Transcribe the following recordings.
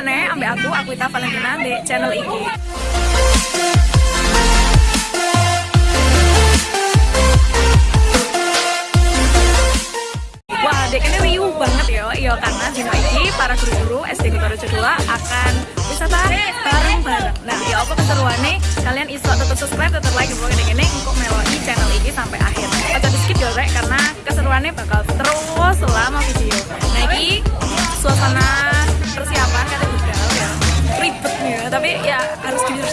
maneh ambek aku aku Ita Valentina di channel iki. Wah, dek ini riuh banget ya, iya karena dino iki para guru-guru SD Kutorejo 2 akan wisata bareng-bareng. Nah, ya apa keseruannya? Kalian iso tetap subscribe, tetap like, pokoknya dek ini untuk meloi channel ini sampai akhir. Atau di skip ya, rek, karena keseruannya bakal terus selama video. Nah, ini suasana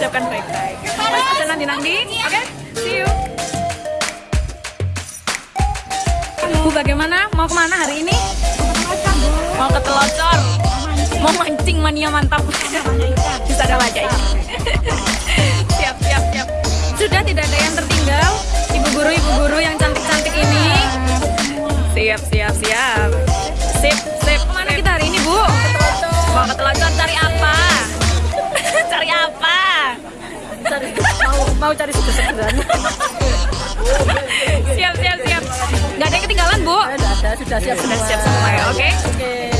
dipersiapkan baik-baik. Aja nanti-nanti, oke? See you! Bu bagaimana? Mau ke mana hari ini? Mau ke Telocor Mau mancing mania mantap Bisa ada wajah ini Siap, siap, siap Sudah tidak ada yang tertinggal Ibu guru, ibu guru yang cantik-cantik ini Siap, siap, siap Sip, sip mau cari seger-segeran. Siap, siap, siap. Gak ada yang ketinggalan Bu? sudah siap Sudah semua. siap semua ya, oke? oke. Siap,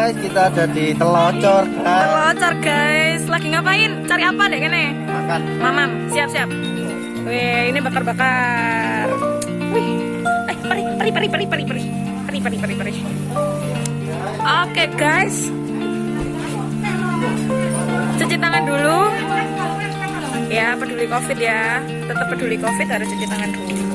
guys, kita ada di Telocor kan. Telocor guys. Lagi ngapain? Cari apa deh kene? Makan. Mamam, siap-siap. Wih, ini bakar-bakar. Wih, eh, peri, peri, peri, peri, peri, peri, peri, peri, peri. Oke guys, cuci tangan dulu. Ya, peduli covid ya. Tetap peduli covid harus cuci tangan dulu.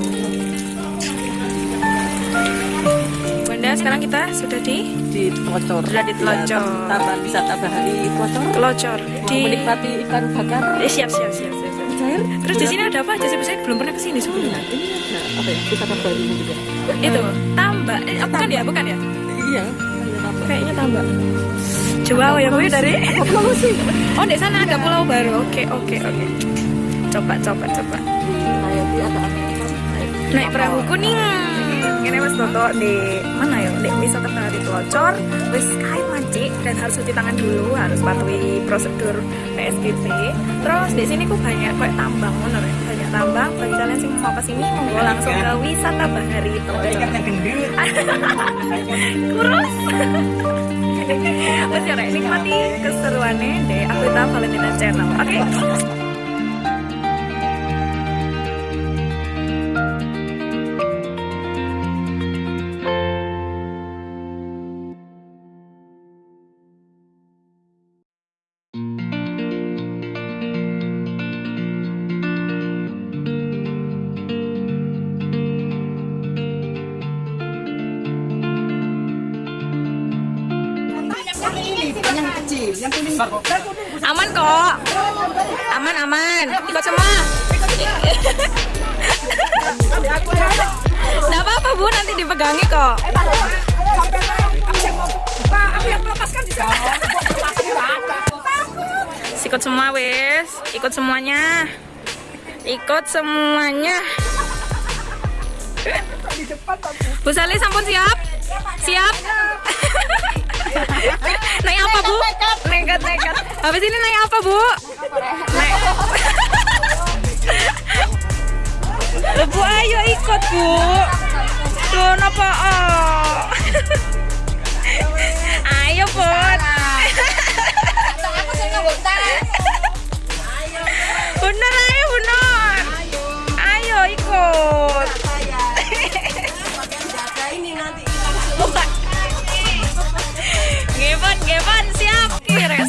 Sekarang kita sudah di di Telocor Sudah di Telocor. taman wisata bahari Telocor Telocor. mau Di menikmati ikan bakar Eh, siap, siap, siap, siap. siap. cair Terus di sini ada apa aja sih? Saya belum pernah ke sini sebelumnya. ini ada apa ya wisata baru juga Itu tambak. Eh, bukan ya, bukan ya? iya Kayaknya tambak. Coba ya, gue dari. Oh, di sana ada pulau baru. Oke, oke, oke. Coba, coba, coba. Naik perahu kuning. Ini mas Toto di mana ya? Di wisata bahari Telocor. Wis kain mancik dan harus cuci tangan dulu, harus patuhi prosedur PSBB. Terus di sini kok banyak kayak tambang, bener ya? Banyak tambang. Bagi kalian sih mau ke sini, monggo langsung ke wisata bahari Telocor. Kurus. Wes ya, nikmati keseruannya deh. Aku tahu Valentina Channel. Oke. yang ini yang kecil yang kuning aman kok. Aman aman. Ikut semua Nggak apa-apa bu, nanti dipegangi kok. Eh, Pak, aku yang. Ikut semua wes, ikut semuanya, ikut semuanya. Bu Sali sampun siap, iya, siap. Nekat nekat. Habis ini naik apa bu? Naik. Bu ayo ikut bu. Loh napa? Oh. ayo bu. Bener ayo bener. Ayo ikut. Siap. Kira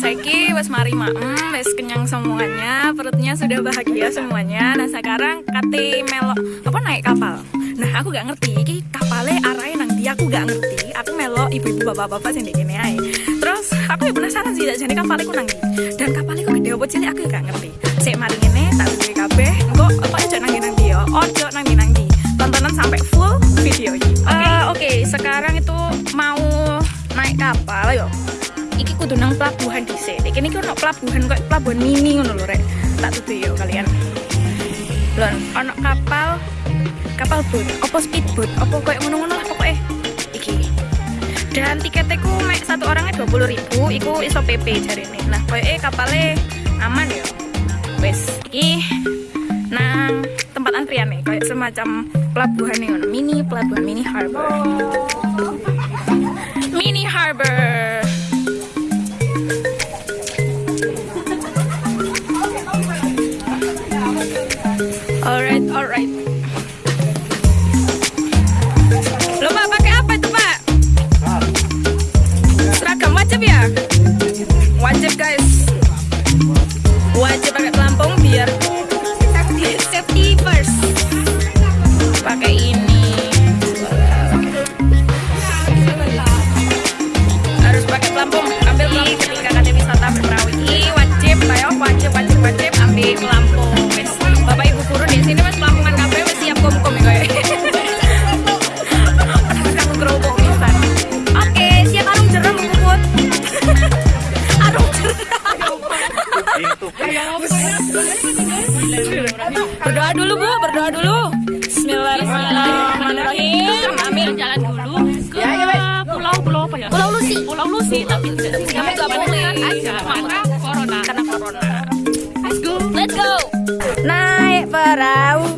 saiki wes mari maem, wes kenyang semuanya, perutnya sudah bahagia semuanya. Nah sekarang kate melok apa naik kapal. Nah aku gak ngerti iki kapalnya arahnya nang dia aku gak ngerti. Aku melok ibu-ibu bapak-bapak sing kene ae. Terus aku ya penasaran sih jadi kapalnya ku nang. Dan kapalnya ku gede apa cilik aku ya gak ngerti. Sik mari ngene tak duwe kabeh. Engko apa aja nang nang yo. Ojo nang nang. Tontonan sampai full video ini. Eh, Oke, sekarang itu mau naik kapal yo. Kudu nang pelabuhan dhisik. Iki niki ono pelabuhan kok pelabuhan mini ngono lho rek. Tak yo kalian. Lon, ono kapal kapal boat, opo speedboat, opo koyo ngono-ngono lah pokoknya. Iki. Dan tiketnya ku mek satu orangnya 20.000 ribu, iku iso PP jari ini. Nah, eh kapalnya aman yo. Wes, iki nang tempat antrian nih, kayak semacam pelabuhan nih, mini pelabuhan mini harbor. Pulau tapi aja karena corona. Karena corona. Let's go. Let's go. Naik perahu.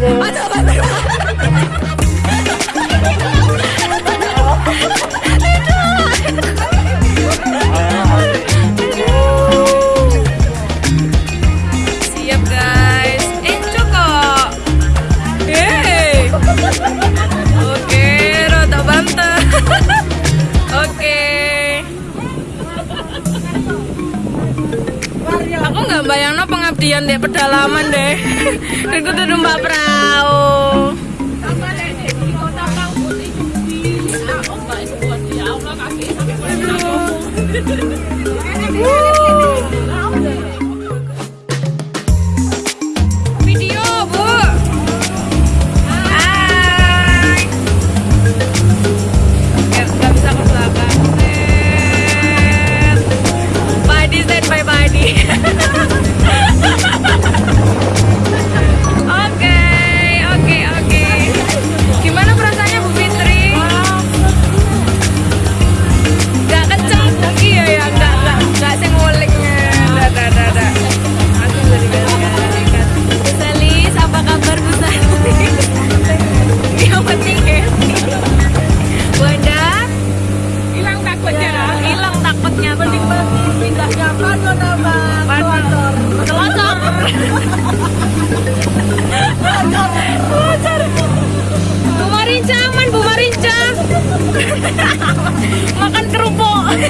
Penasaran nih, pedalaman deh. Aku tuh numpak perahu. Video,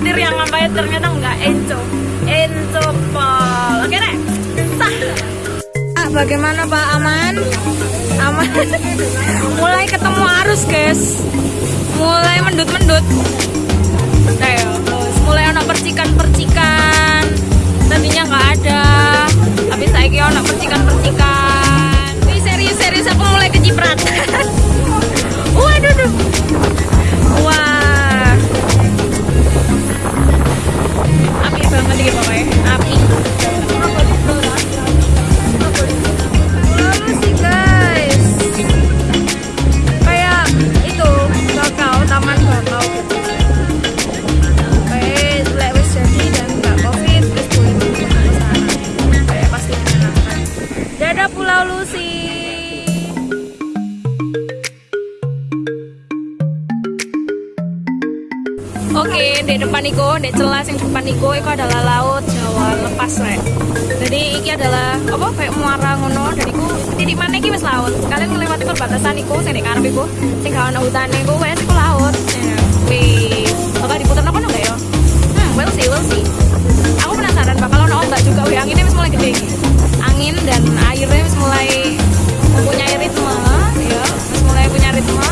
khawatir yang ngapain ternyata nggak enco. Enco pol Oke sah. Ah, Bagaimana Pak? Aman? Aman? Mulai ketemu arus guys. Mulai mendut-mendut. Nah, ya, terus. Mulai ada percikan-percikan. Tadinya nggak ada. Tapi saya kira ada percikan-percikan Ini serius-serius aku mulai kecipratan Oke, di depan iku, di celah yang depan iku, iku adalah laut Jawa lepas rek. Jadi iki adalah apa kayak muara ngono, dan iku titik mana iki wis laut. Kalian melewati perbatasan iku, sing di karep iku, sing gak ono hutane iku wes iku laut. Ya, Wis, bakal diputar apa enggak ya? Hmm, we'll see, we'll see. Aku penasaran bakal ono ombak juga, wih anginnya wis mulai gede. Angin dan airnya wis mulai mempunyai ritme, ya, wis mulai punya ritme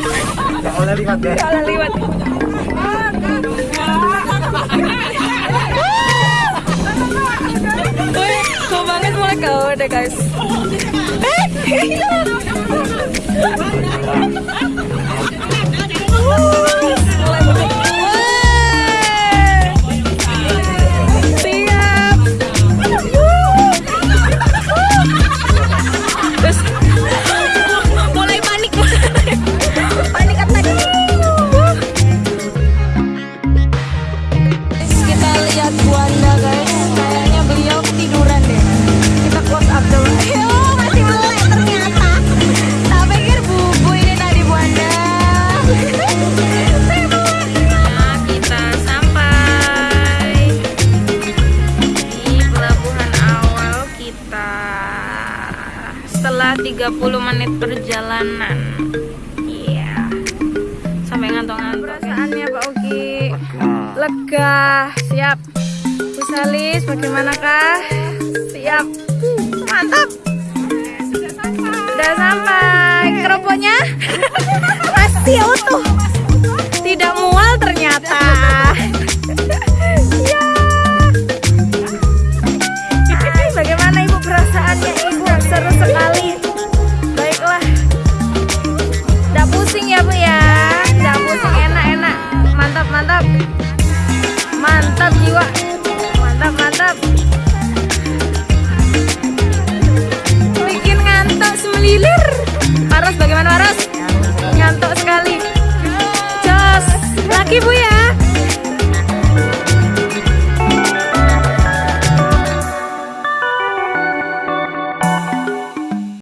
Gak boleh lihat liwat. Wih, kok banget mulai kau deh guys. Eh, perjalanan iya. Sampai ngantuk-ngantuk. Perasaannya Pak Ogi. Lega. Siap. Bu Salis bagaimanakah siap. Mantap. Sudah sampai. Keropoknya? Masih utuh. Tidak mual ternyata. Ya. Hai, bagaimana ibu perasaannya? Ibu seru sekali